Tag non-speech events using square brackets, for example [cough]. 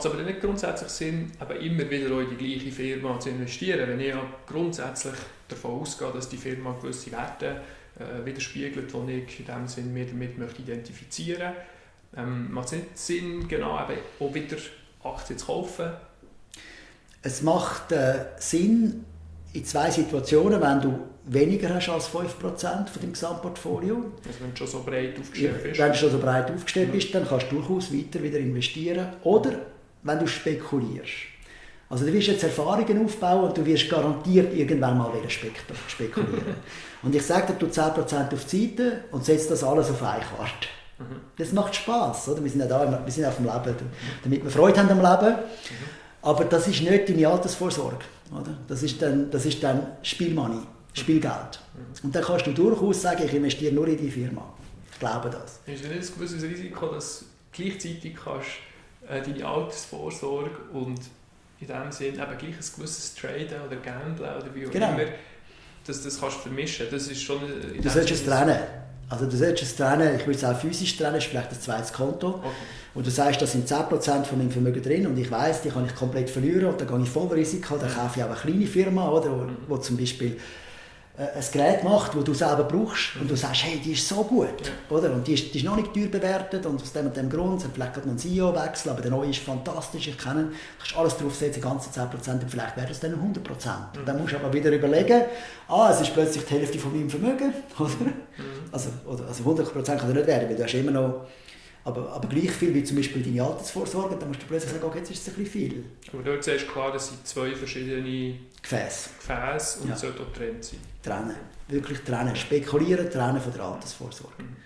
es aber nicht grundsätzlich Sinn, aber immer wieder in die gleiche Firma zu investieren, wenn ich ja grundsätzlich davon ausgehe, dass die Firma gewisse Werte äh, widerspiegelt, die ich in dem Sinn mir damit möchte identifizieren möchte. Ähm, macht es nicht Sinn, genau eben auch wieder Aktien zu kaufen? Es macht äh, Sinn in zwei Situationen, wenn du weniger hast als 5% von deinem Gesamtportfolio. Also wenn du schon so breit aufgestellt bist. Wenn du schon so breit aufgestellt bist, dann kannst du durchaus weiter wieder investieren. Oder wenn du spekulierst. Also du wirst jetzt Erfahrungen aufbauen und du wirst garantiert irgendwann mal wieder spekulieren. [laughs] und ich sage dir, du 10% auf die Seite und setzt das alles auf eine Karte. Mhm. Das macht Spass, oder? Wir sind ja da, wir sind auf dem Leben, damit wir Freude haben am Leben. Mhm. Aber das ist nicht deine Altersvorsorge, oder? Das ist dann, das ist dann Spielmoney, Spielgeld. Mhm. Und dann kannst du durchaus sagen, ich investiere nur in die Firma. Ich glaube das. Ist das nicht ein gewisses Risiko, dass du gleichzeitig kannst äh, deine Altersvorsorge und in dem Sinn eben gleich ein gewisses Traden oder Gamblen oder wie auch genau. immer, dass das kannst vermischen. Das ist schon... Du solltest es trennen. Also du solltest es trennen, ich würde es auch physisch trennen, das ist vielleicht ein zweites Konto. Okay. Und du sagst, da sind 10% von meinem Vermögen drin und ich weiß, die kann ich komplett verlieren und dann gehe ich voll Risiko, dann kaufe ich auch eine kleine Firma, oder, wo, wo zum Beispiel ein Gerät macht, das du selber brauchst und du sagst, hey, die ist so gut, oder? Und die ist, die ist noch nicht teuer bewertet und aus dem und dem Grund, vielleicht hat man einen CEO-Wechsel, aber der neue ist fantastisch, ich kenne ihn, du kannst alles draufsetzen, die ganzen 10% und vielleicht werden es dann 100%. Mhm. Und dann musst du aber wieder überlegen, ah, es ist plötzlich die Hälfte von meinem Vermögen, [laughs] oder? Mhm. Also, oder, also 100% kann er nicht werden, weil du hast immer noch aber, aber gleich viel wie zum Beispiel deine Altersvorsorge, dann musst du plötzlich sagen, okay, jetzt ist es ein bisschen viel. Aber dort siehst du klar, das sind zwei verschiedene Gefäße. Gefäße und ja. sollte auch getrennt sein. Trennen, wirklich trennen. Spekulieren, trennen von der Altersvorsorge. Mhm.